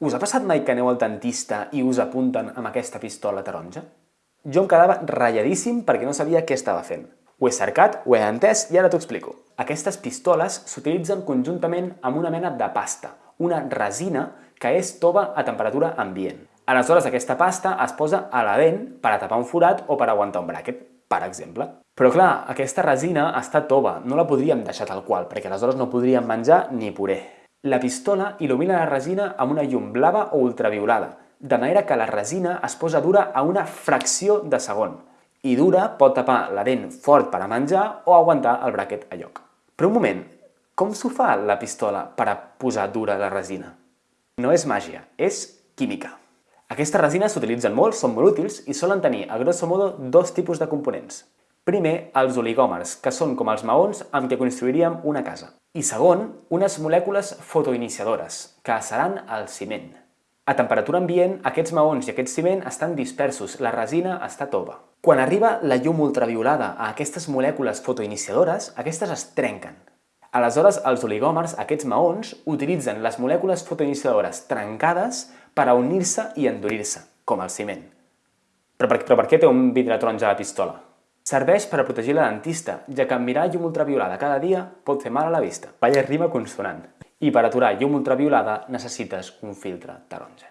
Us ha passat mai que aneu al dentista i us apunten amb aquesta pistola taronja? Jo em quedava ratlladíssim perquè no sabia què estava fent. Ho he cercat, ho he entès i ara t'ho explico. Aquestes pistoles s'utilitzen conjuntament amb una mena de pasta, una resina que és tova a temperatura ambient. Aleshores, aquesta pasta es posa a la dent per a tapar un forat o per aguantar un bràquet, per exemple. Però clar, aquesta resina està tova, no la podríem deixar tal qual, perquè aleshores no podríem menjar ni puré. La pistola il·lumina la resina amb una llum blava o ultraviolada, de manera que la resina es posa dura a una fracció de segon, i dura pot tapar la dent fort per a menjar o aguantar el bràquet a lloc. Però un moment, com s'ho fa la pistola per a posar dura la resina? No és màgia, és química. Aquestes resines s'utilitzen molt, són molt útils i solen tenir, a grosso modo, dos tipus de components. Primer, els oligòmers, que són com els maons amb què construiríem una casa. I segon, unes molècules fotoiniciadores, que seran el ciment. A temperatura ambient, aquests maons i aquest ciment estan dispersos, la resina està tova. Quan arriba la llum ultraviolada a aquestes molècules fotoiniciadores, aquestes es trenquen. Aleshores, els oligòmers, aquests maons, utilitzen les molècules fotoiniciadores trencades per a unir-se i endurir-se, com el ciment. Però per, però per què té un vidre taronja a la pistola? Serveix per a protegir la dentista, ja que mirar llum ultraviolada cada dia pot fer mal a la vista. Vaya rima consonant. I per aturar llum ultraviolada necessites un filtre taronja.